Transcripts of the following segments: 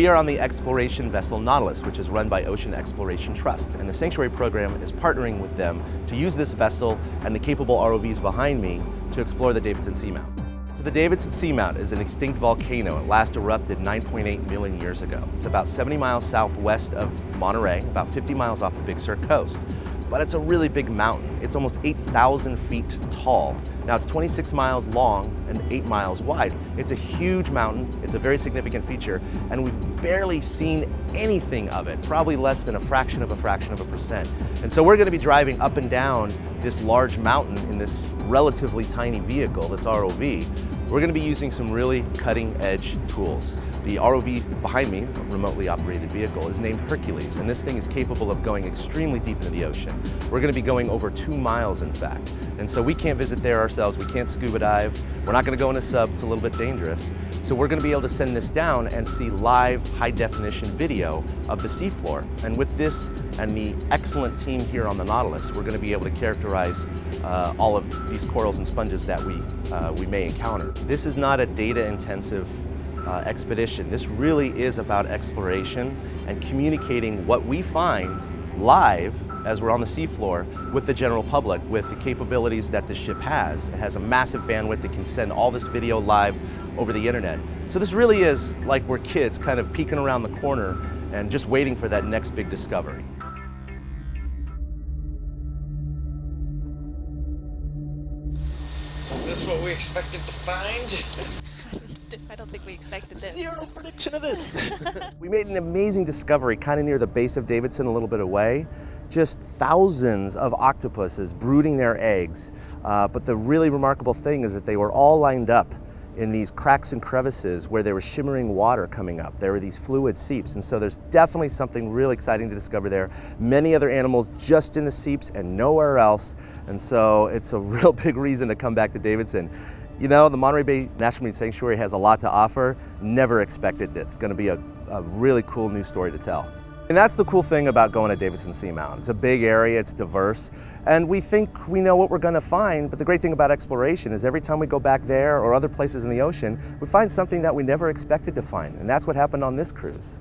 We are on the exploration vessel Nautilus, which is run by Ocean Exploration Trust, and the Sanctuary Program is partnering with them to use this vessel and the capable ROVs behind me to explore the Davidson Seamount. So the Davidson Seamount is an extinct volcano. It last erupted 9.8 million years ago. It's about 70 miles southwest of Monterey, about 50 miles off the Big Sur coast but it's a really big mountain. It's almost 8,000 feet tall. Now it's 26 miles long and 8 miles wide. It's a huge mountain, it's a very significant feature, and we've barely seen anything of it, probably less than a fraction of a fraction of a percent. And so we're gonna be driving up and down this large mountain in this relatively tiny vehicle, this ROV, we're going to be using some really cutting edge tools. The ROV behind me, a remotely operated vehicle, is named Hercules, and this thing is capable of going extremely deep into the ocean. We're going to be going over two miles, in fact. And so we can't visit there ourselves, we can't scuba dive, we're not going to go in a sub, it's a little bit dangerous. So we're going to be able to send this down and see live high definition video of the seafloor. And with this and the excellent team here on the Nautilus, we're going to be able to characterize uh, all of these corals and sponges that we, uh, we may encounter. This is not a data intensive uh, expedition. This really is about exploration and communicating what we find live as we're on the seafloor with the general public with the capabilities that the ship has. It has a massive bandwidth that can send all this video live over the internet. So this really is like we're kids kind of peeking around the corner and just waiting for that next big discovery. So is this what we expected to find? I don't think we expected this. Zero prediction of this. we made an amazing discovery kind of near the base of Davidson, a little bit away. Just thousands of octopuses brooding their eggs. Uh, but the really remarkable thing is that they were all lined up in these cracks and crevices where there was shimmering water coming up. There were these fluid seeps, and so there's definitely something really exciting to discover there. Many other animals just in the seeps and nowhere else, and so it's a real big reason to come back to Davidson. You know, the Monterey Bay National Marine Sanctuary has a lot to offer. Never expected this. It's gonna be a, a really cool new story to tell. And that's the cool thing about going to Davidson Seamount. It's a big area, it's diverse, and we think we know what we're going to find, but the great thing about exploration is every time we go back there or other places in the ocean, we find something that we never expected to find, and that's what happened on this cruise.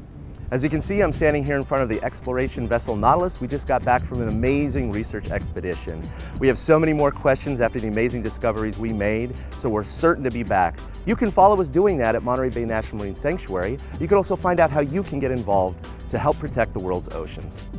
As you can see, I'm standing here in front of the exploration vessel Nautilus. We just got back from an amazing research expedition. We have so many more questions after the amazing discoveries we made, so we're certain to be back. You can follow us doing that at Monterey Bay National Marine Sanctuary. You can also find out how you can get involved to help protect the world's oceans.